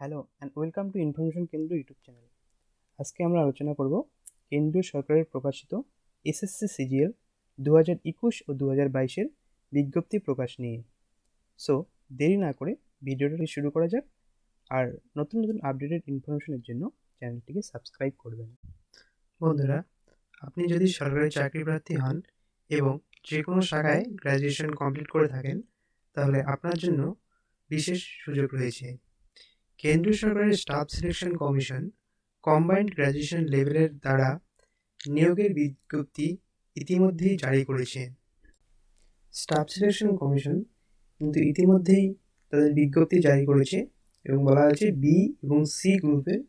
Hello and welcome to information Kendra YouTube channel আজকে আমরা আলোচনা করব কেন্দ্রীয় সরকারের প্রকাশিত এসএসসি সিজিএল দু হাজার একুশ ও দু হাজার বাইশের বিজ্ঞপ্তি প্রকাশ নিয়ে। সো দেরি না করে ভিডিওটি শুরু করা যাক আর নতুন নতুন আপডেটেড ইনফরমেশনের জন্য চ্যানেলটিকে সাবস্ক্রাইব করবেন। বন্ধুরা, আপনি যদি সরকারি চাকরি প্রার্থী হন এবং যে কোনো শাখায় গ্র্যাজুয়েশন কমপ্লিট করে থাকেন, তাহলে আপনার জন্য বিশেষ সুযোগ রয়েছে। কেন্দ্রীয় সরকারের staff selection commission, combined graduation লেভেলের দ্বারা নিয়োগের বিজ্ঞপ্তি ইতিমধ্যেই জারি করেছে। স্টাফ সিলেকশন কমিশন কিন্তু ইতিমধ্যেই তাদের বিজ্ঞপ্তি জারি করেছে এবং বলা হয়েছে বি এবং সি গ্রুপের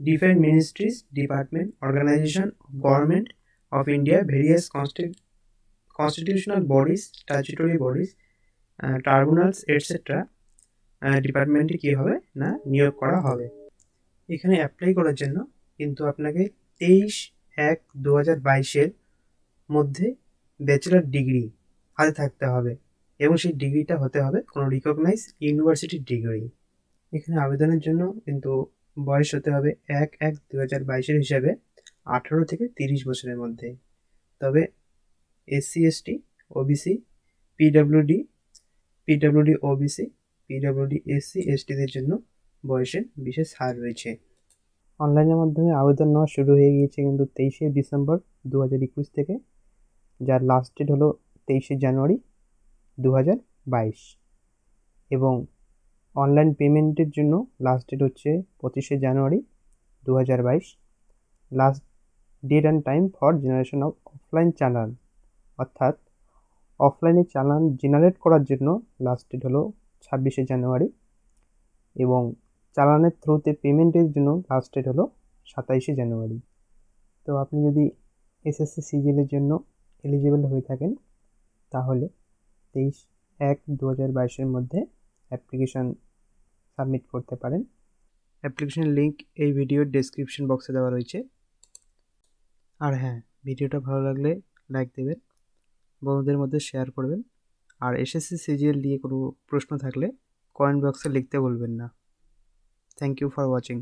different ministries department, organisation of government of India, various constitutional bodies statutory bodies tribunals etcetera ডিপার্টমেন্টে কী হবে? না, নিয়োগ করা হবে। এখানে অ্যাপ্লাই করার জন্য কিন্তু আপনাকে তেইশ এক দু হাজার বাইশের মধ্যে ব্যাচেলার ডিগ্রি হাতে থাকতে হবে এবং সেই ডিগ্রিটা হতে হবে কোনো রিকগনাইজ ইউনিভার্সিটির ডিগ্রি এখানে আবেদনের জন্য কিন্তু বয়স হতে হবে এক এক দু হাজার বাইশের হিসাবে আঠারো থেকে তিরিশ বছরের মধ্যে। তবে SC ST OBC PWD PWD OBC PWD SC এসটিদের জন্য বয়সের বিশেষ হার রয়েছে। অনলাইনের মাধ্যমে আবেদন নেওয়া শুরু হয়ে গিয়েছে কিন্তু তেইশে ডিসেম্বর দু হাজার একুশ থেকে, যার লাস্ট ডেট হলো তেইশে জানুয়ারি দু হাজার বাইশ। এবং অনলাইন পেমেন্টের জন্য লাস্ট ডেট হচ্ছে পঁচিশে জানুয়ারি দু হাজার বাইশ। Last date and time for generation of offline challan অর্থাৎ অফলাইনে চালান জেনারেট করার জন্য লাস্ট ডেট হলো ছাব্বিশে জানুয়ারি এবং চালানের থ্রুতে পেমেন্টের জন্য লাস্ট ডেট হলো সাতাইশে জানুয়ারি। তো আপনি যদি এসএসসি সিজিএলের জন্য এলিজিবল হয়ে থাকেন, তাহলে তেইশ এক দু হাজার বাইশের মধ্যে অ্যাপ্লিকেশান সাবমিট করতে পারেন। অ্যাপ্লিকেশন লিঙ্ক এই ভিডিওর ডেসক্রিপশন বক্সে দেওয়া রয়েছে। আর হ্যাঁ ভিডিওটা ভালো লাগলে লাইক দেবেন, বন্ধুদের মধ্যে শেয়ার করবেন। আর এসএসসি সিজিএল নিয়ে কোনো প্রশ্ন থাকলে কমেন্ট বক্সে লিখতে বলবেন না। Thank you for watching